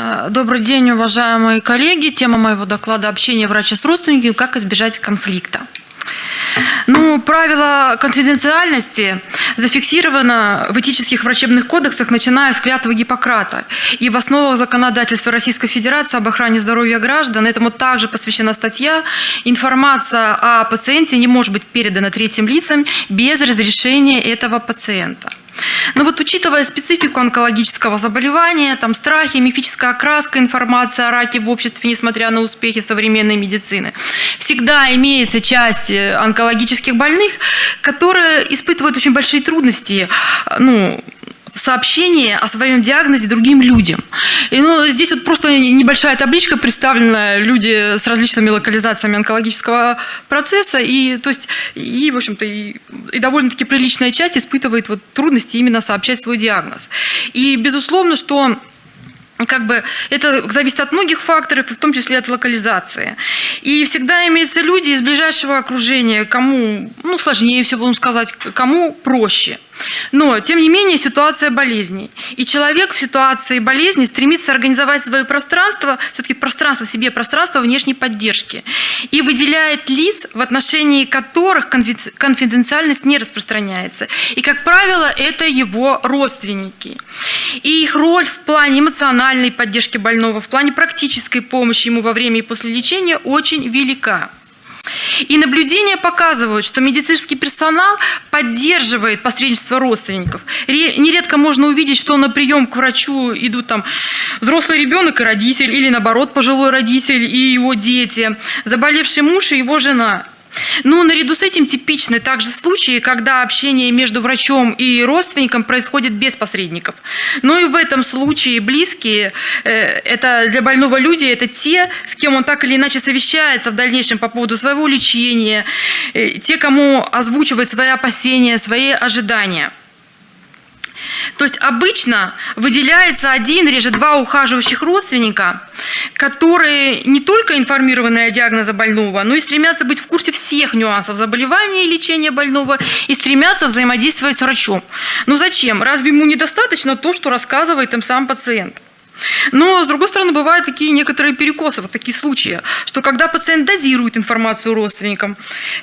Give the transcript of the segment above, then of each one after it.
Э, добрый день, уважаемые коллеги. Тема моего доклада «Общение врача с родственниками. Как избежать конфликта». Ну, правило конфиденциальности зафиксировано в этических врачебных кодексах, начиная с клятвы Гиппократа. И в основах законодательства Российской Федерации об охране здоровья граждан этому также посвящена статья. Информация о пациенте не может быть передана третьим лицам без разрешения этого пациента. Но вот учитывая специфику онкологического заболевания, там страхи, мифическая окраска, информация о раке в обществе, несмотря на успехи современной медицины, всегда имеется часть э, онкологических больных, которые испытывают очень большие трудности, ну, сообщение о своем диагнозе другим людям. И, ну, здесь вот просто небольшая табличка представлена люди с различными локализациями онкологического процесса, и, то есть, и в общем-то, и, и довольно-таки приличная часть испытывает вот трудности именно сообщать свой диагноз. И, безусловно, что как бы это зависит от многих факторов, в том числе от локализации. И всегда имеются люди из ближайшего окружения, кому ну, сложнее все будем сказать, кому проще – но, тем не менее, ситуация болезней. И человек в ситуации болезни стремится организовать свое пространство, все-таки пространство в себе, пространство внешней поддержки. И выделяет лиц, в отношении которых конфиденциальность не распространяется. И, как правило, это его родственники. И их роль в плане эмоциональной поддержки больного, в плане практической помощи ему во время и после лечения очень велика. И наблюдения показывают, что медицинский персонал поддерживает посредничество родственников. Нередко можно увидеть, что на прием к врачу идут там взрослый ребенок и родитель, или наоборот пожилой родитель и его дети, заболевший муж и его жена. Но наряду с этим типичны также случаи, когда общение между врачом и родственником происходит без посредников. Но и в этом случае близкие, э, это для больного люди, это те, с кем он так или иначе совещается в дальнейшем по поводу своего лечения, э, те, кому озвучивает свои опасения, свои ожидания. То есть обычно выделяется один, реже два ухаживающих родственника, которые не только информированы о диагнозе больного, но и стремятся быть в курсе всех нюансов заболевания и лечения больного и стремятся взаимодействовать с врачом. Но зачем? Разве ему недостаточно то, что рассказывает им сам пациент? Но, с другой стороны, бывают такие некоторые перекосы, вот такие случаи, что когда пациент дозирует информацию родственникам,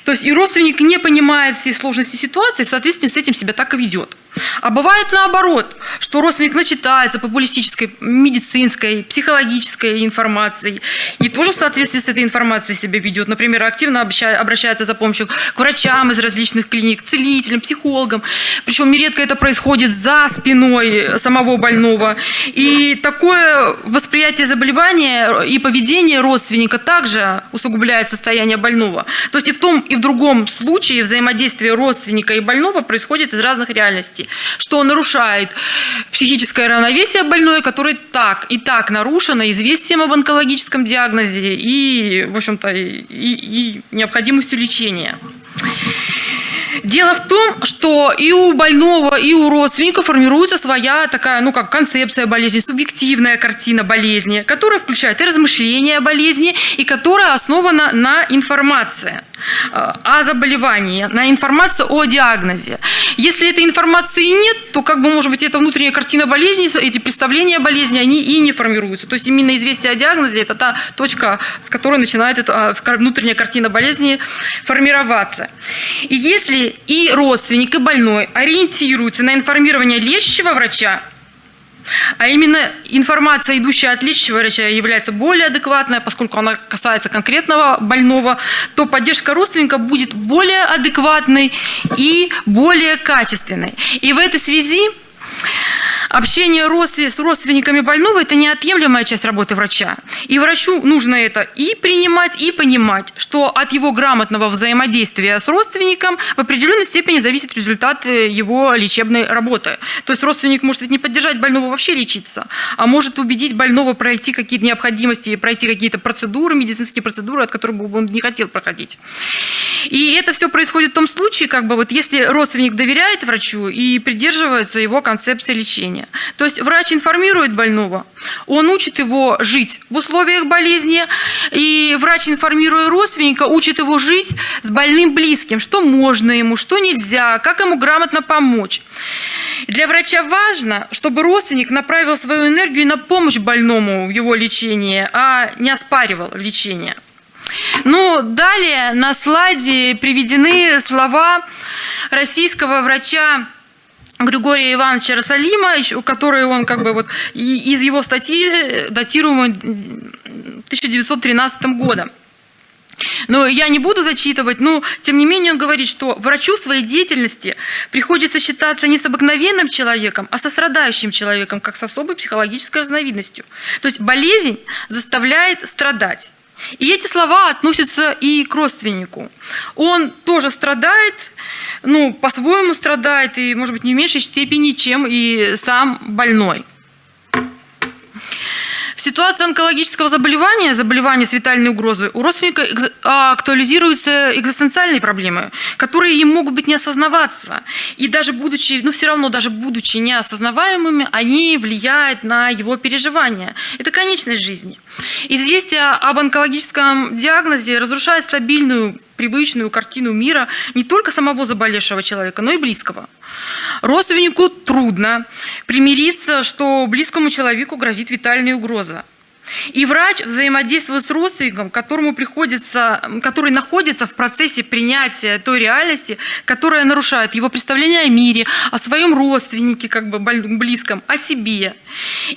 то есть и родственник не понимает всей сложности ситуации, в соответствии с этим себя так и ведет. А бывает наоборот, что родственник начитается популистической, медицинской, психологической информацией и тоже в соответствии с этой информацией себя ведет. Например, активно обращается за помощью к врачам из различных клиник, целителям, психологам. Причем нередко это происходит за спиной самого больного. И такое восприятие заболевания и поведение родственника также усугубляет состояние больного. То есть и в том, и в другом случае взаимодействие родственника и больного происходит из разных реальностей что нарушает психическое равновесие больной, которое так и так нарушено известием об онкологическом диагнозе и, в общем-то, и, и необходимостью лечения. Дело в том, что и у больного, и у родственника формируется своя такая, ну как концепция болезни, субъективная картина болезни, которая включает и размышления о болезни, и которая основана на информации э, о заболевании, на информации о диагнозе. Если этой информации нет, то как бы, может быть, эта внутренняя картина болезни, эти представления о болезни, они и не формируются. То есть именно известие о диагнозе – это та точка, с которой начинает эта а, внутренняя картина болезни формироваться. И если и родственник, и больной ориентируются на информирование лечащего врача, а именно информация, идущая от лечащего врача, является более адекватной, поскольку она касается конкретного больного, то поддержка родственника будет более адекватной и более качественной. И в этой связи Общение с родственниками больного – это неотъемлемая часть работы врача. И врачу нужно это и принимать, и понимать, что от его грамотного взаимодействия с родственником в определенной степени зависит результат э, его лечебной работы. То есть родственник может ведь не поддержать больного вообще лечиться, а может убедить больного пройти какие-то необходимости, пройти какие-то процедуры, медицинские процедуры, от которых бы он не хотел проходить. И это все происходит в том случае, как бы вот если родственник доверяет врачу и придерживается его концепции лечения. То есть врач информирует больного, он учит его жить в условиях болезни, и врач, информируя родственника, учит его жить с больным близким, что можно ему, что нельзя, как ему грамотно помочь. Для врача важно, чтобы родственник направил свою энергию на помощь больному в его лечении, а не оспаривал лечение. Ну, далее на слайде приведены слова российского врача Григория Ивановича Росалима, который он как бы вот из его статьи, датируемой 1913 годом. Но я не буду зачитывать, но тем не менее он говорит, что врачу своей деятельности приходится считаться не с обыкновенным человеком, а со страдающим человеком, как с особой психологической разновидностью. То есть болезнь заставляет страдать. И эти слова относятся и к родственнику. Он тоже страдает, ну, по-своему страдает, и, может быть, не в меньшей степени, чем и сам больной. В ситуации онкологического заболевания, заболевания с витальной угрозой, у родственника а, актуализируются экзистенциальные проблемы, которые им могут быть не осознаваться. И даже будучи, ну все равно, даже будучи неосознаваемыми, они влияют на его переживания. Это конечность жизни. Известие об онкологическом диагнозе разрушает стабильную привычную картину мира не только самого заболевшего человека, но и близкого. Родственнику трудно примириться, что близкому человеку грозит витальная угроза. И врач взаимодействует с родственником, которому приходится, который находится в процессе принятия той реальности, которая нарушает его представление о мире, о своем родственнике, как бы близком, о себе.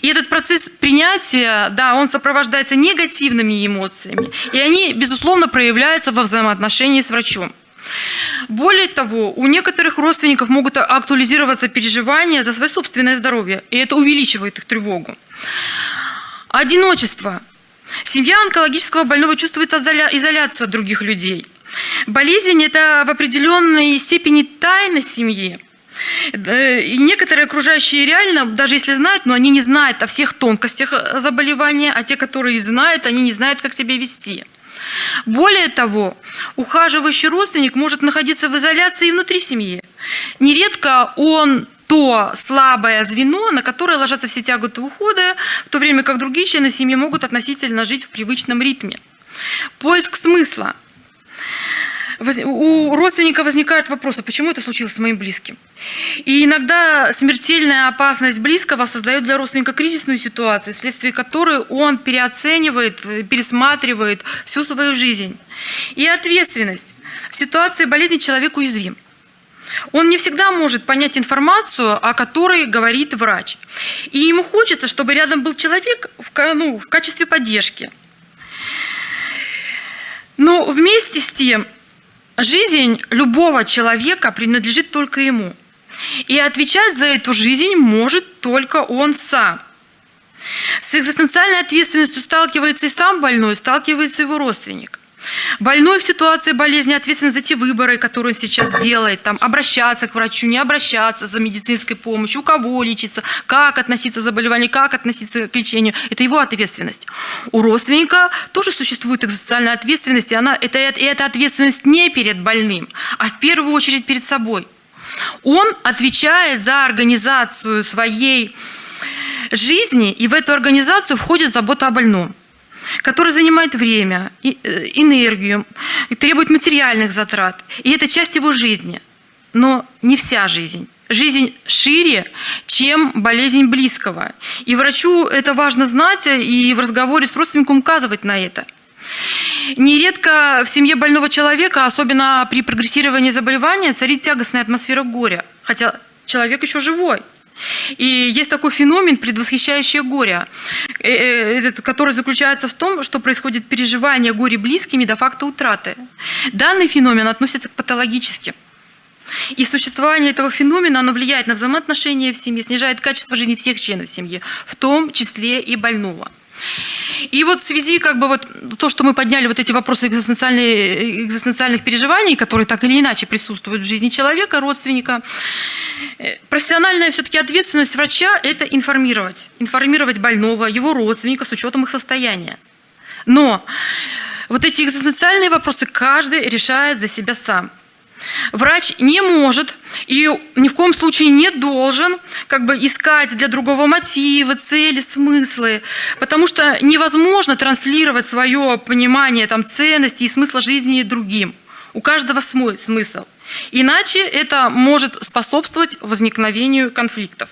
И этот процесс принятия, да, он сопровождается негативными эмоциями, и они, безусловно, проявляются во взаимоотношении с врачом. Более того, у некоторых родственников могут актуализироваться переживания за свое собственное здоровье, и это увеличивает их тревогу. Одиночество. Семья онкологического больного чувствует изоляцию от других людей. Болезнь – это в определенной степени тайна семьи. И некоторые окружающие реально, даже если знают, но они не знают о всех тонкостях заболевания, а те, которые знают, они не знают, как себя вести. Более того, ухаживающий родственник может находиться в изоляции и внутри семьи. Нередко он то слабое звено, на которое ложатся все тяготы ухода, в то время как другие члены семьи могут относительно жить в привычном ритме. Поиск смысла. У родственника возникают вопросы, почему это случилось с моим близким. И иногда смертельная опасность близкого создает для родственника кризисную ситуацию, вследствие которой он переоценивает, пересматривает всю свою жизнь. И ответственность. В ситуации болезни человек уязвим. Он не всегда может понять информацию, о которой говорит врач. И ему хочется, чтобы рядом был человек в, ну, в качестве поддержки. Но вместе с тем, жизнь любого человека принадлежит только ему. И отвечать за эту жизнь может только он сам. С экзистенциальной ответственностью сталкивается и сам больной, сталкивается его родственник. Больной в ситуации болезни ответственен за те выборы, которые он сейчас делает, там, обращаться к врачу, не обращаться за медицинской помощью, у кого лечиться, как относиться к заболеванию, как относиться к лечению. Это его ответственность. У родственника тоже существует экзистенциальная ответственность, и, она, это, и эта ответственность не перед больным, а в первую очередь перед собой. Он отвечает за организацию своей жизни, и в эту организацию входит забота о больном который занимает время, э, энергию, требует материальных затрат. И это часть его жизни, но не вся жизнь. Жизнь шире, чем болезнь близкого. И врачу это важно знать и в разговоре с родственником указывать на это. Нередко в семье больного человека, особенно при прогрессировании заболевания, царит тягостная атмосфера горя, хотя человек еще живой. И есть такой феномен предвосхищающее горе, э, э, который заключается в том, что происходит переживание горе близкими до факта утраты. Данный феномен относится к патологическим. И существование этого феномена оно влияет на взаимоотношения в семье, снижает качество жизни всех членов семьи, в том числе и больного. И вот в связи, как бы вот то, что мы подняли вот эти вопросы экзистенциальных переживаний, которые так или иначе присутствуют в жизни человека, родственника, э, профессиональная все-таки ответственность врача – это информировать. Информировать больного, его родственника с учетом их состояния. Но вот эти экзистенциальные вопросы каждый решает за себя сам. Врач не может и ни в коем случае не должен как бы искать для другого мотивы, цели, смыслы, потому что невозможно транслировать свое понимание там, ценности и смысла жизни другим. У каждого свой смысл. Иначе это может способствовать возникновению конфликтов.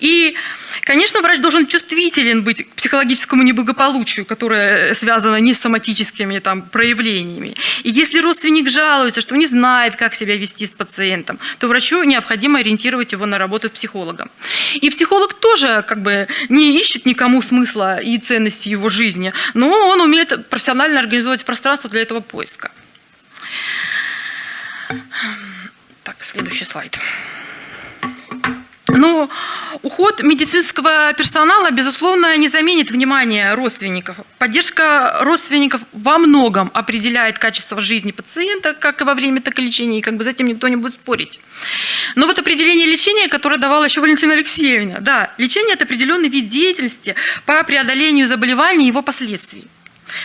И, конечно, врач должен чувствителен быть к психологическому неблагополучию, которое связано не с соматическими там, проявлениями. И если родственник жалуется, что не знает, как себя вести с пациентом, то врачу необходимо ориентировать его на работу с психологом. И психолог тоже как бы не ищет никому смысла и ценности его жизни, но он умеет профессионально организовать пространство для этого поиска. Так, следующий слайд. Уход медицинского персонала, безусловно, не заменит внимание родственников. Поддержка родственников во многом определяет качество жизни пациента, как и во время, так и лечения, и как бы за этим никто не будет спорить. Но вот определение лечения, которое давала еще Валентина Алексеевна, да, лечение – это определенный вид деятельности по преодолению заболеваний и его последствий,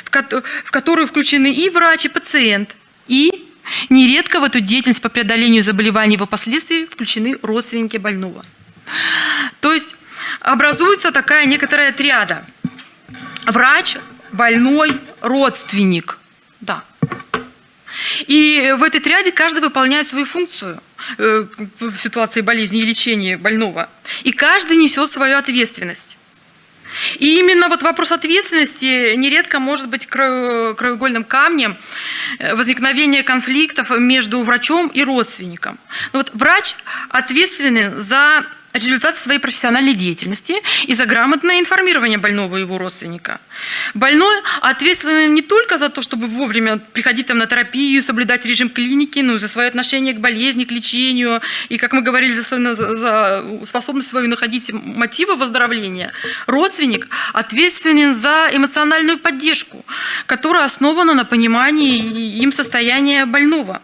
в которую включены и врач, и пациент, и Нередко в эту деятельность по преодолению заболеваний и его последствий включены родственники больного. То есть образуется такая некоторая триада. Врач, больной, родственник. Да. И в этой триаде каждый выполняет свою функцию э, в ситуации болезни и лечения больного. И каждый несет свою ответственность. И именно вот вопрос ответственности нередко может быть краеугольным камнем э, возникновения конфликтов между врачом и родственником. Но вот врач ответственен за результат своей профессиональной деятельности и за грамотное информирование больного и его родственника. Больной ответственен не только за то, чтобы вовремя приходить там на терапию, соблюдать режим клиники, но и за свое отношение к болезни, к лечению, и, как мы говорили, за, за, за способность свою находить мотивы выздоровления. Родственник ответственен за эмоциональную поддержку, которая основана на понимании им состояния больного.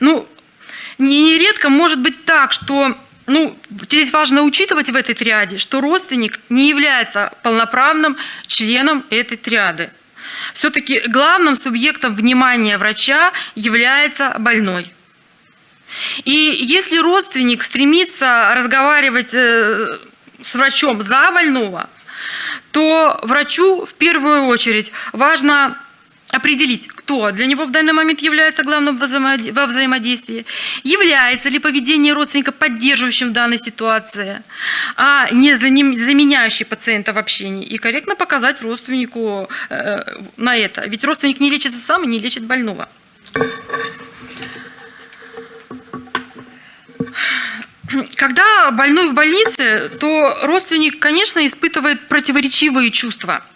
Ну, нередко может быть так, что ну, здесь важно учитывать в этой триаде, что родственник не является полноправным членом этой триады. Все-таки главным субъектом внимания врача является больной. И если родственник стремится разговаривать э, с врачом за больного, то врачу в первую очередь важно определить, кто для него в данный момент является главным во взаимодействии, является ли поведение родственника поддерживающим в данной ситуации, а не заменяющий пациента в общении, и корректно показать родственнику э, на это. Ведь родственник не лечится сам и не лечит больного. Когда больной в больнице, то родственник, конечно, испытывает противоречивые чувства –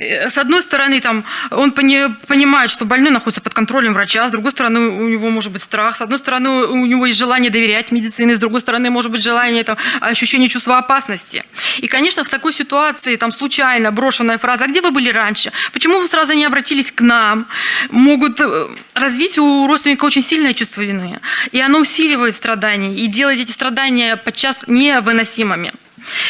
с одной стороны, там, он понимает, что больной находится под контролем врача, с другой стороны, у него может быть страх, с одной стороны, у него есть желание доверять медицине, с другой стороны, может быть желание, там, ощущение чувства опасности. И, конечно, в такой ситуации, там, случайно брошенная фраза «А где вы были раньше? Почему вы сразу не обратились к нам?» могут э, развить у родственника очень сильное чувство вины. И оно усиливает страдания и делает эти страдания подчас невыносимыми.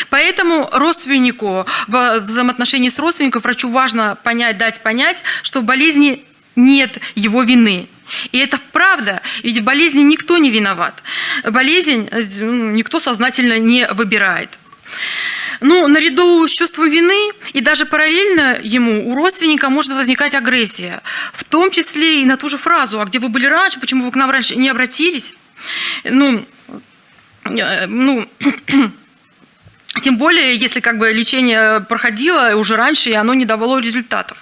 Поэтому родственнику, в взаимоотношении с родственником врачу важно понять, дать понять, что в болезни нет его вины. И это правда, ведь в болезни никто не виноват. Болезнь э, никто сознательно не выбирает. Но наряду с чувством вины и даже параллельно ему у родственника может возникать агрессия. В том числе и на ту же фразу «А где вы были раньше? Почему вы к нам раньше не обратились?» Ну, э, ну Тем более, если как бы лечение проходило уже раньше, и оно не давало результатов.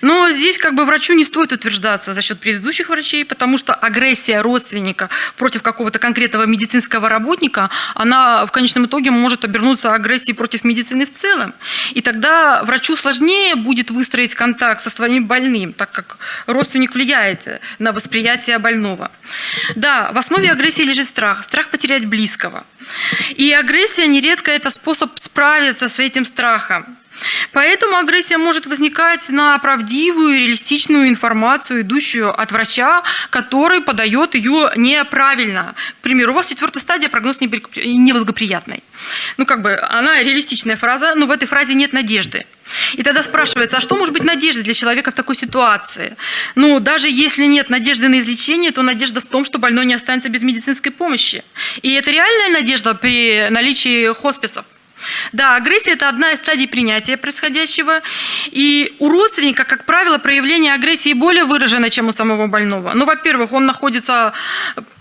Но здесь как бы врачу не стоит утверждаться за счет предыдущих врачей, потому что агрессия родственника против какого-то конкретного медицинского работника, она в конечном итоге может обернуться агрессией против медицины в целом. И тогда врачу сложнее будет выстроить контакт со своим больным, так как родственник влияет на восприятие больного. Да, в основе агрессии лежит страх, страх потерять близкого. И агрессия нередко это способ справиться с этим страхом. Поэтому агрессия может возникать на правдивую, реалистичную информацию, идущую от врача, который подает ее неправильно. К примеру, у вас четвертая стадия, прогноз неблагоприятный. Ну, как бы, она реалистичная фраза, но в этой фразе нет надежды. И тогда спрашивается, а что может быть надеждой для человека в такой ситуации? Ну, даже если нет надежды на излечение, то надежда в том, что больной не останется без медицинской помощи. И это реальная надежда при наличии хосписов. Да, агрессия – это одна из стадий принятия происходящего. И у родственника, как правило, проявление агрессии более выражено, чем у самого больного. Ну, во-первых, он находится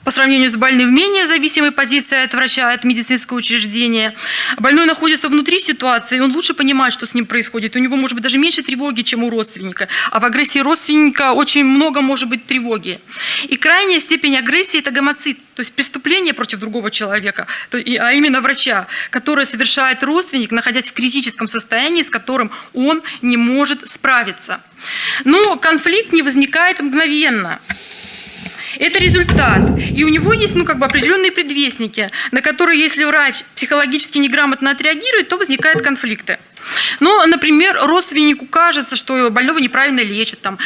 по сравнению с больным менее зависимой позиции от врача, от медицинского учреждения. Больной находится внутри ситуации, и он лучше понимает, что с ним происходит. У него может быть даже меньше тревоги, чем у родственника. А в агрессии родственника очень много может быть тревоги. И крайняя степень агрессии – это гомоцид, то есть преступление против другого человека, а именно врача, которое совершает родственник, находясь в критическом состоянии, с которым он не может справиться. Но конфликт не возникает мгновенно. Это результат. И у него есть ну, как бы определенные предвестники, на которые, если врач психологически неграмотно отреагирует, то возникают конфликты. Но, например, родственнику кажется, что больного неправильно лечат, там,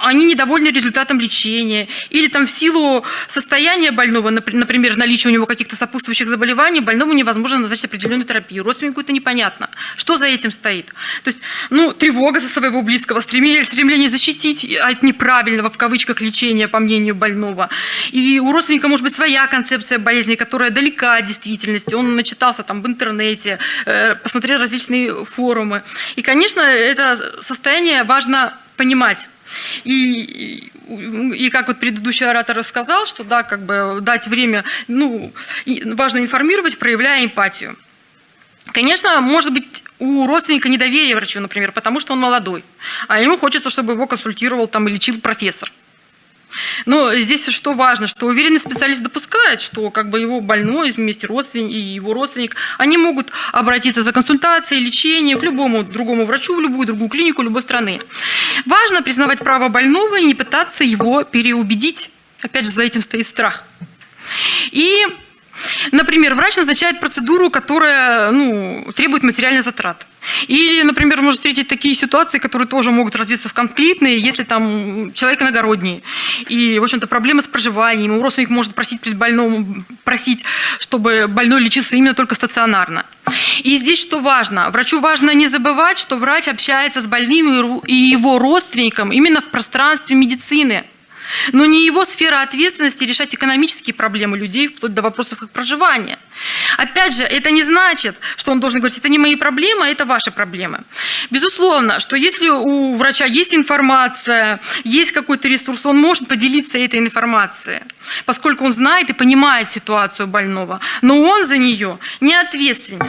они недовольны результатом лечения, или там в силу состояния больного, например, наличия у него каких-то сопутствующих заболеваний, больному невозможно назначить определенную терапию. Родственнику это непонятно. Что за этим стоит? То есть, ну, тревога за своего близкого, стремление, стремление защитить от неправильного, в кавычках, лечения, по мнению больного. И у родственника может быть своя концепция болезни, которая далека от действительности. Он начитался там в интернете, э, посмотрел различные форумы. И, конечно, это состояние важно понимать. И, и как вот предыдущий оратор сказал, что да, как бы дать время, ну, важно информировать, проявляя эмпатию. Конечно, может быть у родственника недоверие врачу, например, потому что он молодой, а ему хочется, чтобы его консультировал там и лечил профессор. Но здесь что важно, что уверенный специалист допускает, что как бы его больной вместе родственник и его родственник, они могут обратиться за консультацией, лечением к любому другому врачу, в любую другую клинику любой страны. Важно признавать право больного и не пытаться его переубедить. Опять же, за этим стоит страх. И, например, врач назначает процедуру, которая ну, требует материальных затрат. Или, например, можно встретить такие ситуации, которые тоже могут развиться в конфликтные, если там человек иногородний. И, в общем-то, проблемы с проживанием. И родственник может просить больному, просить, чтобы больной лечился именно только стационарно. И здесь что важно? Врачу важно не забывать, что врач общается с больным и его родственником именно в пространстве медицины – но не его сфера ответственности решать экономические проблемы людей, вплоть до вопросов их проживания. Опять же, это не значит, что он должен говорить, это не мои проблемы, а это ваши проблемы. Безусловно, что если у врача есть информация, есть какой-то ресурс, он может поделиться этой информацией, поскольку он знает и понимает ситуацию больного, но он за нее не ответственен.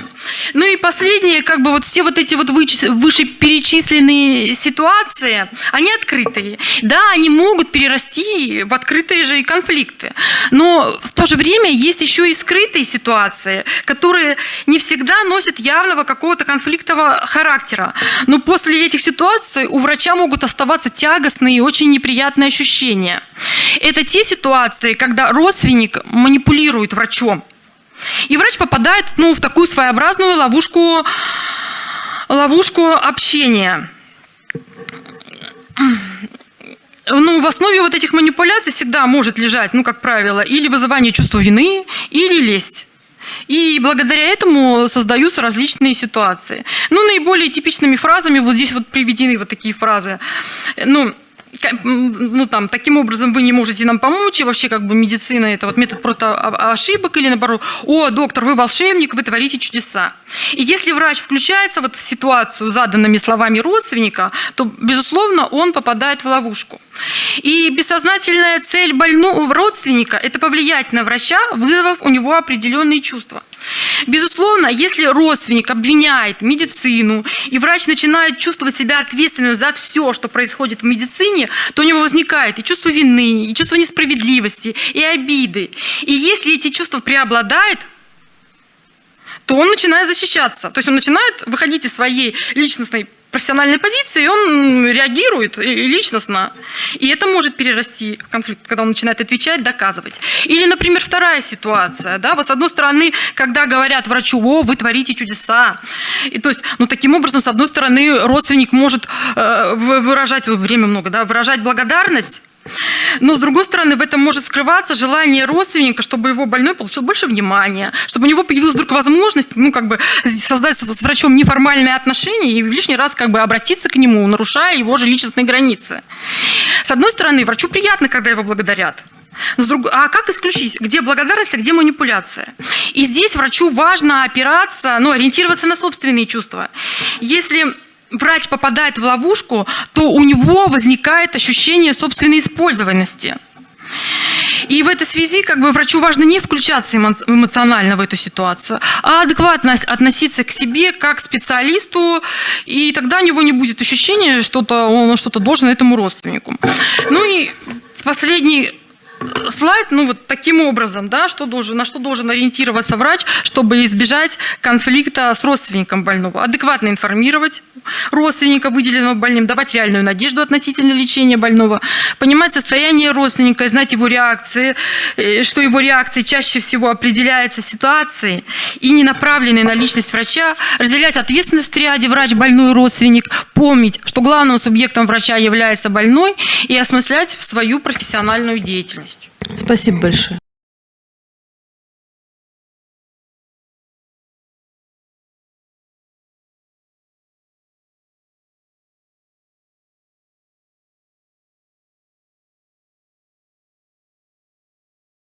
Ну и последнее, как бы вот все вот эти вот вышеперечисленные ситуации, они открытые. Да, они могут перерасти в открытые же и конфликты. Но в то же время есть еще и скрытые ситуации, которые не всегда носят явного какого-то конфликтового характера. Но после этих ситуаций у врача могут оставаться тягостные и очень неприятные ощущения. Это те ситуации, когда родственник манипулирует врачом. И врач попадает ну, в такую своеобразную ловушку, ловушку общения ну, в основе вот этих манипуляций всегда может лежать, ну, как правило, или вызывание чувства вины, или лесть. И благодаря этому создаются различные ситуации. Ну, наиболее типичными фразами, вот здесь вот приведены вот такие фразы. Ну, ну, там, таким образом вы не можете нам помочь, и вообще как бы медицина – это вот метод против ошибок, или наоборот, о, доктор, вы волшебник, вы творите чудеса. И если врач включается вот в ситуацию заданными словами родственника, то, безусловно, он попадает в ловушку. И бессознательная цель больного родственника – это повлиять на врача, вызвав у него определенные чувства. Безусловно, если родственник обвиняет медицину, и врач начинает чувствовать себя ответственным за все, что происходит в медицине, то у него возникает и чувство вины, и чувство несправедливости, и обиды. И если эти чувства преобладают, то он начинает защищаться. То есть он начинает выходить из своей личностной профессиональной позиции, он реагирует личностно. И это может перерасти в конфликт, когда он начинает отвечать, доказывать. Или, например, вторая ситуация. Да? Вот с одной стороны, когда говорят врачу, о, вы творите чудеса. И, то есть, ну, таким образом, с одной стороны, родственник может э, выражать, время много, да, выражать благодарность, но, с другой стороны, в этом может скрываться желание родственника, чтобы его больной получил больше внимания, чтобы у него появилась вдруг возможность ну, как бы создать с врачом неформальные отношения и в лишний раз как бы обратиться к нему, нарушая его же личностные границы. С одной стороны, врачу приятно, когда его благодарят. А как исключить, где благодарность, а где манипуляция? И здесь врачу важно опираться, ну, ориентироваться на собственные чувства. Если врач попадает в ловушку, то у него возникает ощущение собственной использованности. И в этой связи как бы врачу важно не включаться эмо- эмоционально в эту ситуацию, а адекватно ос- относиться к себе как к специалисту, и тогда у него не будет ощущения, что то он что-то должен этому родственнику. Ну и последний слайд, ну вот таким образом, да, что должен, на что должен ориентироваться врач, чтобы избежать конфликта с родственником больного. Адекватно информировать родственника, выделенного больным, давать реальную надежду относительно лечения больного, понимать состояние родственника, знать его реакции, э, что его реакции чаще всего определяются ситуацией и не направлены на личность врача, разделять ответственность в ряде врач, больной, родственник, помнить, что главным субъектом врача является больной и осмыслять свою профессиональную деятельность. Спасибо большое.